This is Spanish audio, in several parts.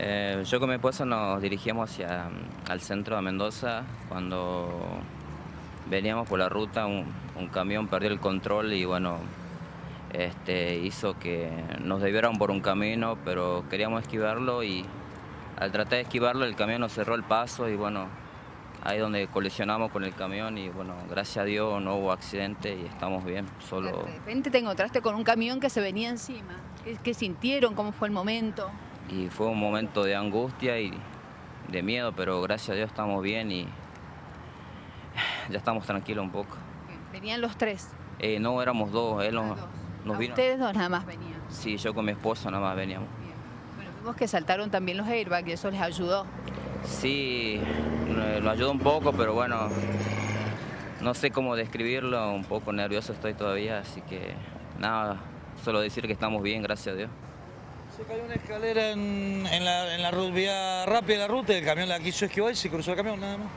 Eh, yo con mi esposa nos dirigíamos hacia al centro de Mendoza cuando veníamos por la ruta, un, camión perdió el control y bueno, este, hizo que nos debieran por un camino, pero queríamos esquivarlo y al tratar de esquivarlo el camión nos cerró el paso y bueno, ahí donde colisionamos con el camión y bueno, gracias a Dios no hubo accidente y estamos bien, solo... De repente te encontraste con un camión que se venía encima. ¿Qué, qué sintieron? ¿Cómo fue el momento? Y fue un momento de angustia y de miedo, pero gracias a Dios estamos bien y ya estamos tranquilos un poco. Venían los tres. Eh, no, éramos dos, él Ah, nos, dos. nos A vino... Ustedes dos nada más venían. Sí, yo con mi esposa nada más veníamos. Bien. Bueno, vimos que saltaron también los airbags y eso les ayudó. Sí, lo ayuda un poco, pero bueno, no sé cómo describirlo, un poco nervioso estoy todavía, así que nada, solo decir que estamos bien, gracias a Dios. Se cayó una escalera en, en la, en la vía rápida de la ruta y el camión la quiso esquivar y se cruzó el camión, nada más.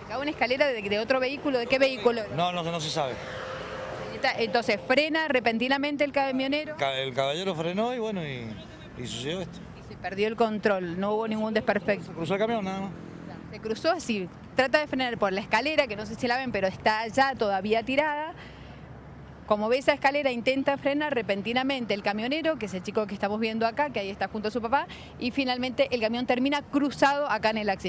Se cayó una escalera de, de otro vehículo. ¿De qué vehículo? No, no, no se sabe. Entonces frena repentinamente el camionero Ca- El caballero frenó y bueno, y, y sucedió esto. y se perdió el control. No hubo ningún desperfecto. Se cruzó el camión, nada más. Se cruzó así, trata de frenar por la escalera, que no sé si la ven, pero está ya todavía tirada. Como ve esa escalera, intenta frenar repentinamente el camionero, que es el chico que estamos viendo acá, que ahí está junto a su papá, y finalmente el camión termina cruzado acá en el acceso.